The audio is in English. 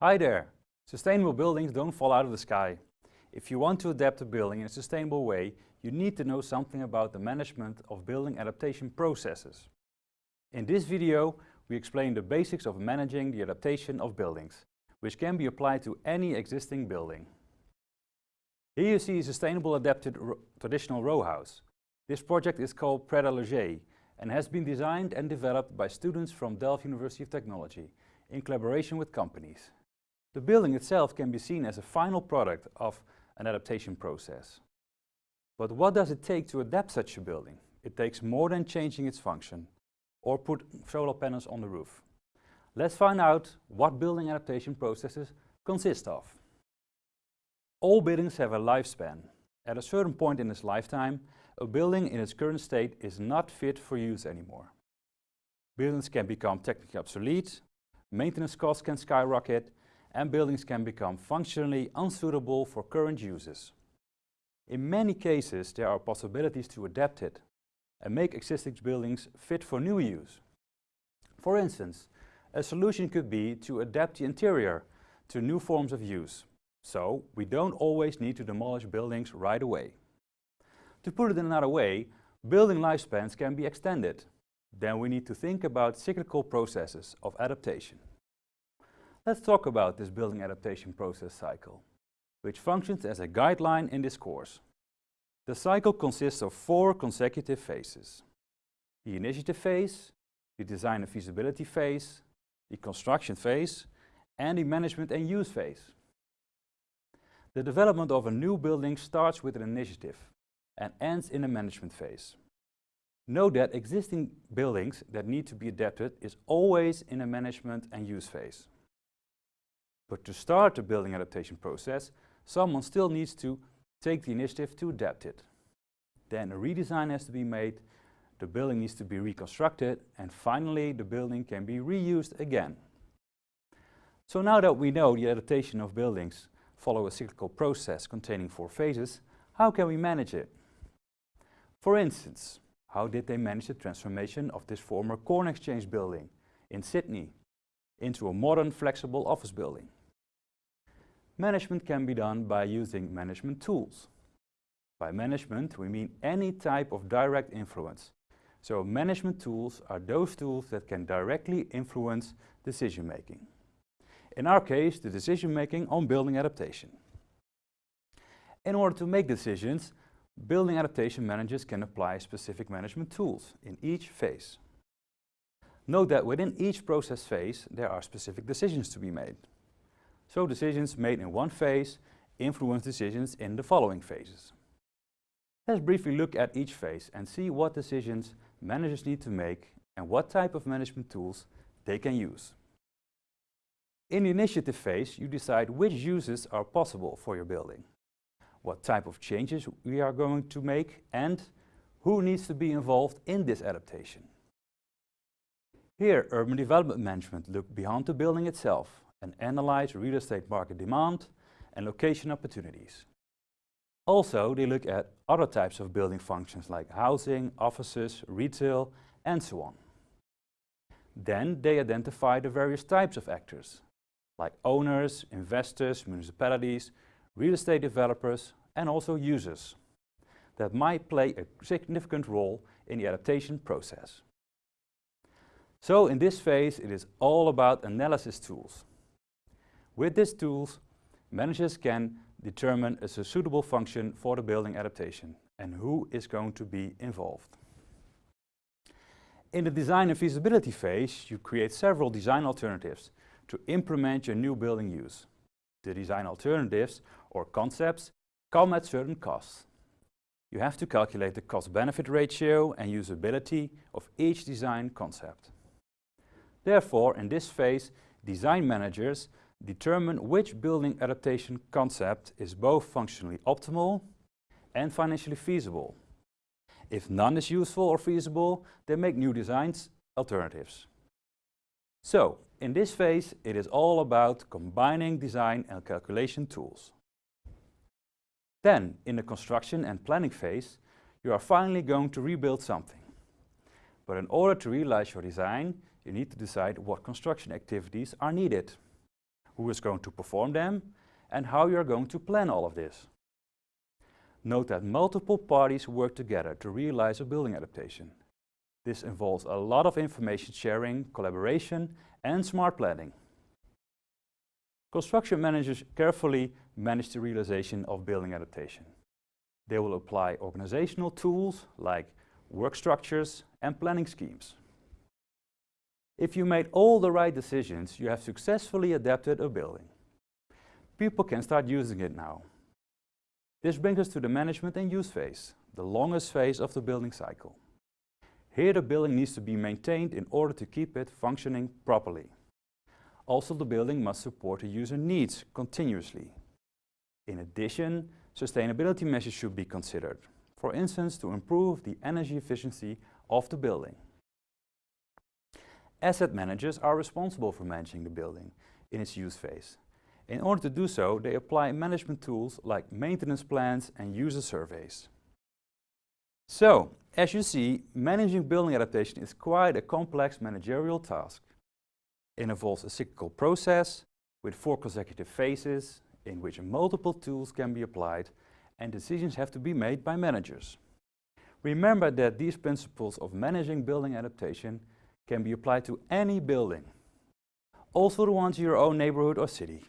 Hi there! Sustainable buildings don't fall out of the sky. If you want to adapt a building in a sustainable way, you need to know something about the management of building adaptation processes. In this video, we explain the basics of managing the adaptation of buildings, which can be applied to any existing building. Here you see a sustainable adapted traditional row house. This project is called Pret a Loger and has been designed and developed by students from Delft University of Technology in collaboration with companies. The building itself can be seen as a final product of an adaptation process. But what does it take to adapt such a building? It takes more than changing its function or put solar panels on the roof. Let's find out what building adaptation processes consist of. All buildings have a lifespan. At a certain point in its lifetime, a building in its current state is not fit for use anymore. Buildings can become technically obsolete, maintenance costs can skyrocket, and buildings can become functionally unsuitable for current uses. In many cases, there are possibilities to adapt it and make existing buildings fit for new use. For instance, a solution could be to adapt the interior to new forms of use, so we don't always need to demolish buildings right away. To put it in another way, building lifespans can be extended. Then we need to think about cyclical processes of adaptation. Let's talk about this building adaptation process cycle, which functions as a guideline in this course. The cycle consists of four consecutive phases. The initiative phase, the design and feasibility phase, the construction phase, and the management and use phase. The development of a new building starts with an initiative and ends in a management phase. Note that existing buildings that need to be adapted is always in a management and use phase. But to start the building adaptation process, someone still needs to take the initiative to adapt it. Then a redesign has to be made, the building needs to be reconstructed, and finally the building can be reused again. So now that we know the adaptation of buildings follow a cyclical process containing four phases, how can we manage it? For instance, how did they manage the transformation of this former corn exchange building in Sydney into a modern flexible office building? Management can be done by using management tools. By management, we mean any type of direct influence. So management tools are those tools that can directly influence decision making. In our case, the decision making on building adaptation. In order to make decisions, building adaptation managers can apply specific management tools in each phase. Note that within each process phase, there are specific decisions to be made. So decisions made in one phase influence decisions in the following phases. Let's briefly look at each phase and see what decisions managers need to make and what type of management tools they can use. In the initiative phase, you decide which uses are possible for your building, what type of changes we are going to make and who needs to be involved in this adaptation. Here, urban development management look beyond the building itself and analyze real estate market demand and location opportunities. Also, they look at other types of building functions like housing, offices, retail, and so on. Then they identify the various types of actors, like owners, investors, municipalities, real estate developers, and also users, that might play a significant role in the adaptation process. So in this phase, it is all about analysis tools. With these tools, managers can determine a suitable function for the building adaptation and who is going to be involved. In the design and feasibility phase, you create several design alternatives to implement your new building use. The design alternatives or concepts come at certain costs. You have to calculate the cost-benefit ratio and usability of each design concept. Therefore, in this phase, design managers determine which building adaptation concept is both functionally optimal and financially feasible. If none is useful or feasible, then make new designs alternatives. So, in this phase, it is all about combining design and calculation tools. Then, in the construction and planning phase, you are finally going to rebuild something. But in order to realize your design, you need to decide what construction activities are needed. Who is going to perform them, and how you are going to plan all of this. Note that multiple parties work together to realize a building adaptation. This involves a lot of information sharing, collaboration and smart planning. Construction managers carefully manage the realization of building adaptation. They will apply organizational tools like work structures and planning schemes. If you made all the right decisions, you have successfully adapted a building. People can start using it now. This brings us to the management and use phase, the longest phase of the building cycle. Here the building needs to be maintained in order to keep it functioning properly. Also the building must support the user needs continuously. In addition, sustainability measures should be considered, for instance to improve the energy efficiency of the building. Asset managers are responsible for managing the building in its use phase. In order to do so, they apply management tools like maintenance plans and user surveys. So, as you see, managing building adaptation is quite a complex managerial task. It involves a cyclical process with four consecutive phases in which multiple tools can be applied and decisions have to be made by managers. Remember that these principles of managing building adaptation can be applied to any building, also the ones in your own neighborhood or city.